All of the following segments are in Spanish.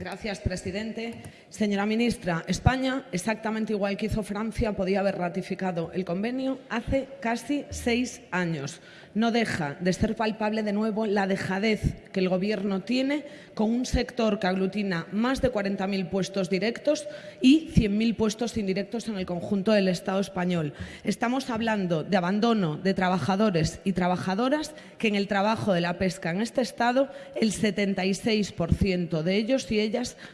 Gracias, presidente. Señora ministra, España, exactamente igual que hizo Francia, podía haber ratificado el convenio hace casi seis años. No deja de ser palpable de nuevo la dejadez que el Gobierno tiene con un sector que aglutina más de 40.000 puestos directos y 100.000 puestos indirectos en el conjunto del Estado español. Estamos hablando de abandono de trabajadores y trabajadoras que en el trabajo de la pesca en este Estado el 76% de ellos y ellas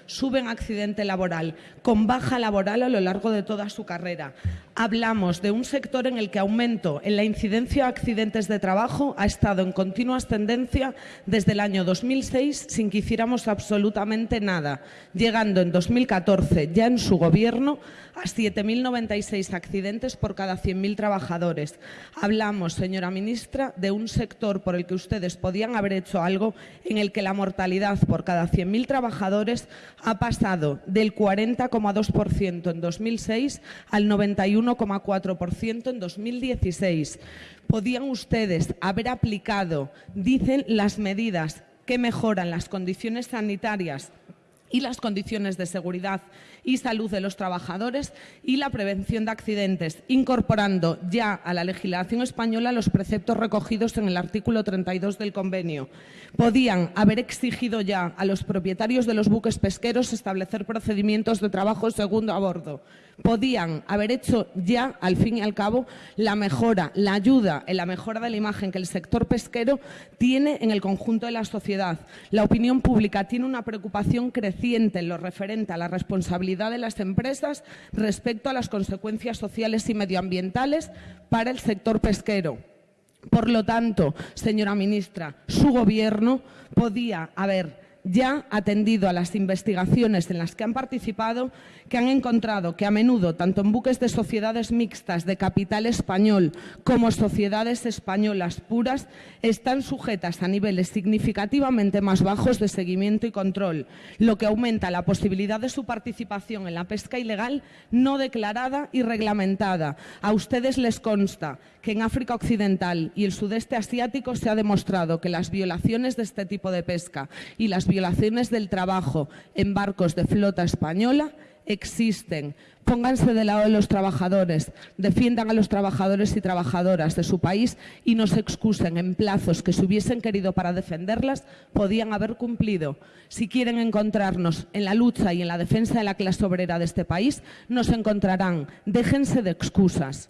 suben accidente laboral, con baja laboral a lo largo de toda su carrera. Hablamos de un sector en el que aumento en la incidencia de accidentes de trabajo ha estado en continua ascendencia desde el año 2006 sin que hiciéramos absolutamente nada, llegando en 2014, ya en su gobierno, a 7.096 accidentes por cada 100.000 trabajadores. Hablamos, señora ministra, de un sector por el que ustedes podían haber hecho algo en el que la mortalidad por cada 100.000 trabajadores ha pasado del 40,2% en 2006 al 91,4% en 2016. Podían ustedes haber aplicado, dicen, las medidas que mejoran las condiciones sanitarias y las condiciones de seguridad y salud de los trabajadores y la prevención de accidentes, incorporando ya a la legislación española los preceptos recogidos en el artículo 32 del convenio. Podían haber exigido ya a los propietarios de los buques pesqueros establecer procedimientos de trabajo segundo a bordo. Podían haber hecho ya, al fin y al cabo, la mejora, la ayuda en la mejora de la imagen que el sector pesquero tiene en el conjunto de la sociedad. La opinión pública tiene una preocupación creciente en lo referente a la responsabilidad de las empresas respecto a las consecuencias sociales y medioambientales para el sector pesquero. Por lo tanto, señora ministra, su Gobierno podía haber ya atendido a las investigaciones en las que han participado, que han encontrado que a menudo, tanto en buques de sociedades mixtas de capital español como sociedades españolas puras, están sujetas a niveles significativamente más bajos de seguimiento y control, lo que aumenta la posibilidad de su participación en la pesca ilegal no declarada y reglamentada. A ustedes les consta que en África Occidental y el sudeste asiático se ha demostrado que las violaciones de este tipo de pesca y las violaciones del trabajo en barcos de flota española existen. Pónganse del lado de los trabajadores, defiendan a los trabajadores y trabajadoras de su país y no se excusen en plazos que si hubiesen querido para defenderlas podían haber cumplido. Si quieren encontrarnos en la lucha y en la defensa de la clase obrera de este país, nos encontrarán. Déjense de excusas.